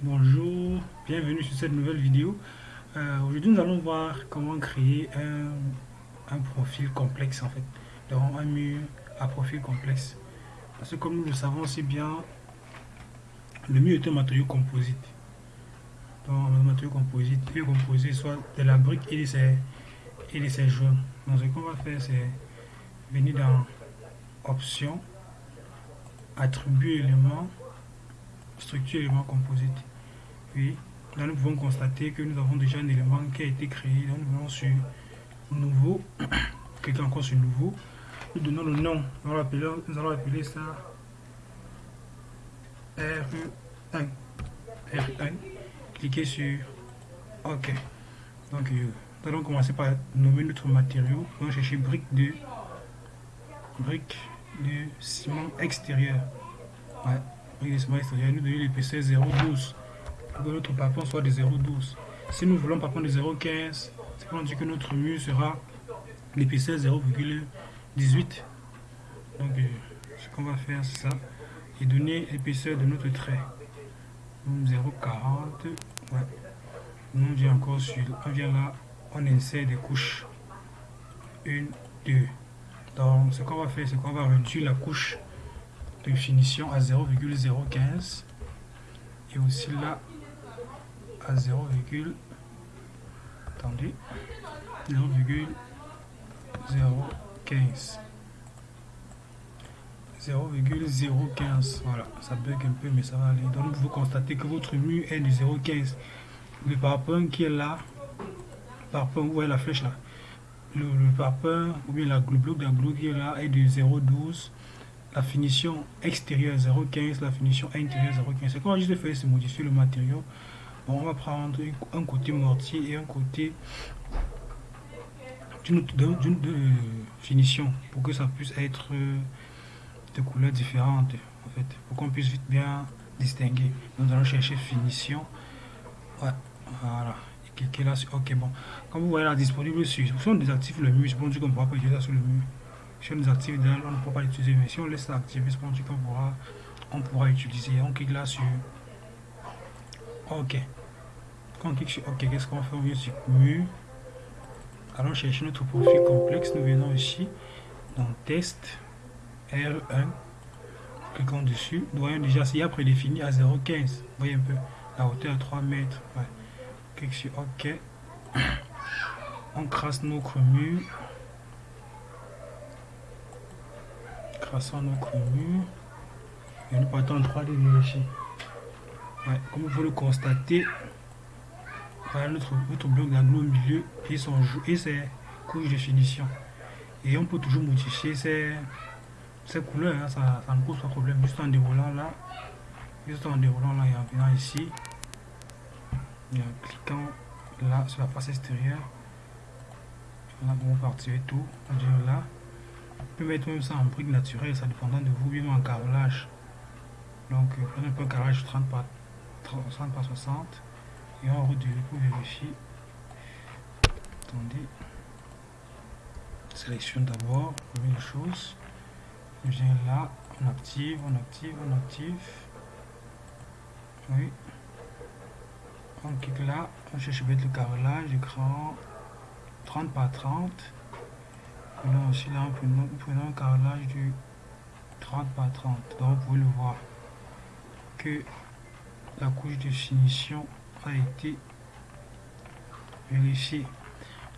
bonjour, bienvenue sur cette nouvelle vidéo. Euh, aujourd'hui nous allons voir comment créer un, profil complexe en fait. Donc un mur à profil complexe. Parce que comme nous le savons si bien, le mur est un matériau composite. Donc un matériau composite est composé soit de la brique et de ses, et de ses joints. Donc ce qu'on va faire c'est venir dans options, attribuer éléments structure élément composite. Puis là nous pouvons constater que nous avons déjà un élément qui a été créé. Donc nous allons sur nouveau, cliquez encore sur nouveau. Nous donnons le nom. Nous allons appeler, ça R1. R1. Cliquez sur OK. Donc euh, nous allons commencer par nommer notre matériau. Nous allons chercher brique de brique de ciment extérieur. Nous donner l'épaisseur 0,12 pour que notre parpaing soit de 0,12. Si nous voulons parpaing de 0,15, c'est pour dire que notre mur sera l'épaisseur 0,18. Donc, euh, ce qu'on va faire, c'est ça. Et donner l'épaisseur de notre trait. 0,40. Ouais. On vient encore sur. On vient là, on insère des couches. Une, deux. Donc, ce qu'on va faire, c'est qu'on va réduire la couche finition à 0,015 et aussi là à 0, attendez 0,015 0,015 voilà ça bug un peu mais ça va aller. Donc vous constatez que votre mur est de 0,15 le parpaing qui est là parpaing où est la flèche là? Le, le ou bien la bloc d'un qui est là est de 0,12 la finition extérieure 0,15, la finition intérieure 0,15. Ce qu'on va juste faire, c'est modifier le matériau. Bon, on va prendre un côté mortier et un côté d'une finition pour que ça puisse être de couleurs différentes en fait. Pour qu'on puisse vite bien distinguer. Nous allons chercher finition. Voilà. Et cliquer là sur ok bon. Comme vous voyez là disponible sur si on désactive le mur pour dire qu'on ne pourra pas utiliser ça sur le mur si on désactive on ne pourra pas l'utiliser, mais si on laisse activer, c'est qu'on pourra, on pourra utiliser. On clique là sur OK. Quand on clique sur OK, qu'est-ce qu'on fait? On vient sur mur. Allons chercher notre profil complexe. Nous venons ici dans test R1. Cliquons dessus. Nous voyons déjà, s'il y a prédéfini à 0,15. Voyez un peu la hauteur à 3 mètres. Clique sur OK. On crasse notre mur. Traçons notre mur et nous partons en 3D ici. Ouais, comme vous le constater, voilà notre, notre bloc d'angle au milieu et, son, et ses couches de finition. Et on peut toujours modifier ces, ces couleurs, hein, ça, ne pose pas de problème. Juste en déroulant là, juste en déroulant là et en venant ici, et en cliquant là sur la face extérieure, là on va partir tout, on là peut mettre même ça en brique naturelle, ça dépendant de vous, bien en carrelage. Donc, euh, prenez un peu un carrelage 30 par, 30 par 60 et on route pour vérifier. Attendez. Sélectionne d'abord, première chose. On vient là, on active, on active, on active. Oui. On clique là, on cherche mettre le carrelage, écran 30 par 30 là aussi prenons un carrelage du 30 par 30 donc vous pouvez le voir que la couche de finition a été vérifiée.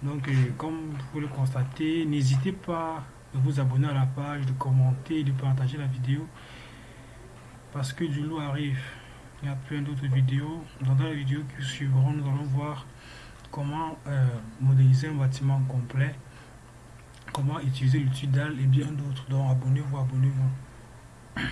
Donc euh, comme vous le constatez n'hésitez pas de vous abonner à la page de commenter de partager la vidéo parce que du lot arrive. Il y a plein d'autres vidéos. Dans la vidéo qui suivront nous allons voir comment euh, modéliser un bâtiment complet comment utiliser le Tudal et bien d'autres? Donc abonnez-vous, abonnez-vous.